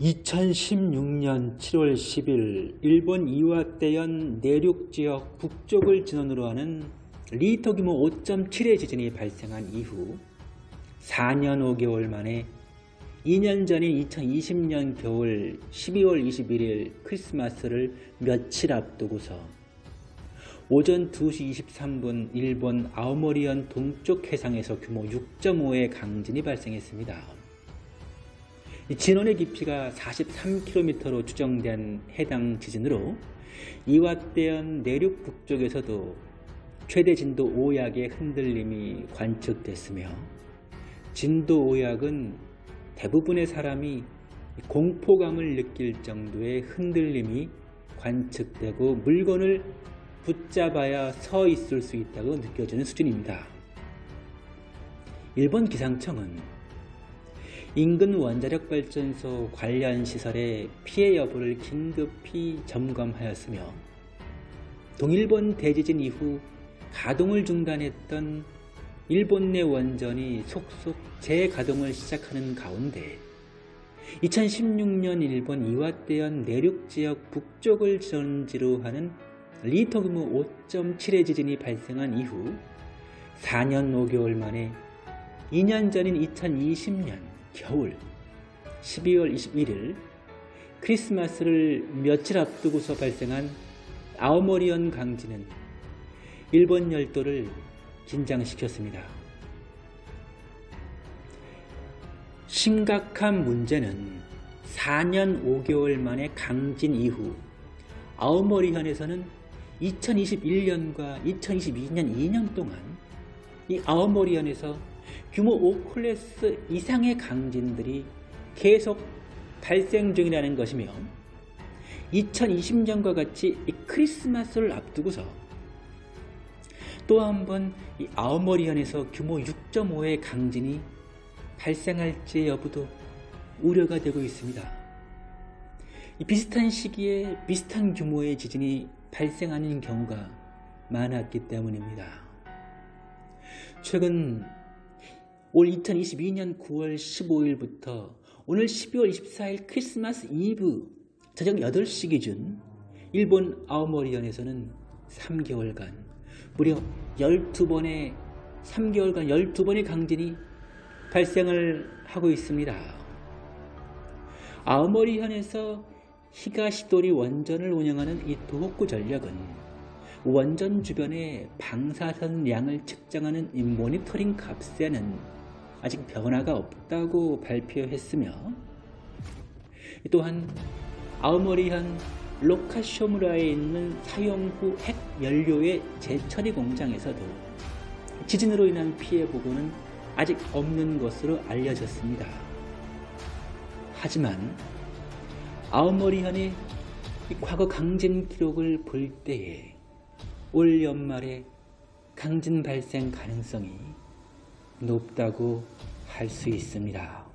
2016년 7월 10일 일본 이와떼현 내륙지역 북쪽을 진원으로 하는 리터 규모 5.7의 지진이 발생한 이후 4년 5개월 만에 2년 전인 2020년 겨울 12월 21일 크리스마스를 며칠 앞두고서 오전 2시 23분 일본 아오모리현 동쪽 해상에서 규모 6.5의 강진이 발생했습니다. 진원의 깊이가 43km로 추정된 해당 지진으로 이와대현 내륙 북쪽에서도 최대 진도 5약의 흔들림이 관측됐으며 진도 5약은 대부분의 사람이 공포감을 느낄 정도의 흔들림이 관측되고 물건을 붙잡아야 서 있을 수 있다고 느껴지는 수준입니다. 일본 기상청은 인근 원자력 발전소 관련 시설의 피해 여부를 긴급히 점검하였으며 동일본 대지진 이후 가동을 중단했던 일본 내 원전이 속속 재가동을 시작하는 가운데 2016년 일본 이와떼현 내륙지역 북쪽을 전지로 하는 리터 규모 5.7의 지진이 발생한 이후 4년 5개월 만에 2년 전인 2020년 겨울 12월 21일 크리스마스를 며칠 앞두고서 발생한 아오모리현 강진은 일본 열도를 긴장시켰습니다. 심각한 문제는 4년 5개월 만에 강진 이후 아오모리현에서는 2021년과 2022년 2년 동안 이 아오모리현에서 규모 5클래스 이상의 강진들이 계속 발생 중이라는 것이며 2020년과 같이 이 크리스마스를 앞두고서 또 한 번 이 아오머리현에서 규모 6.5의 강진이 발생할지 여부도 우려가 되고 있습니다. 비슷한 시기에 비슷한 규모의 지진이 발생하는 경우가 많았기 때문입니다. 최근 올 2022년 9월 15일부터 오늘 12월 24일 크리스마스 이브 저녁 8시 기준 일본 아오모리현에서는 3개월간 무려 12번의 3개월간 12번의 강진이 발생을 하고 있습니다. 아오모리현에서 히가시도리 원전을 운영하는 이 도호쿠 전력은 원전 주변의 방사선량을 측정하는 이 모니터링 값에는 아직 변화가 없다고 발표했으며 또한 아우모리현 로카쇼무라에 있는 사용 후 핵 연료의 재처리 공장에서도 지진으로 인한 피해 보고는 아직 없는 것으로 알려졌습니다. 하지만 아우모리현의 과거 강진 기록을 볼 때에 올 연말에 강진 발생 가능성이 높다고 할 수 있습니다.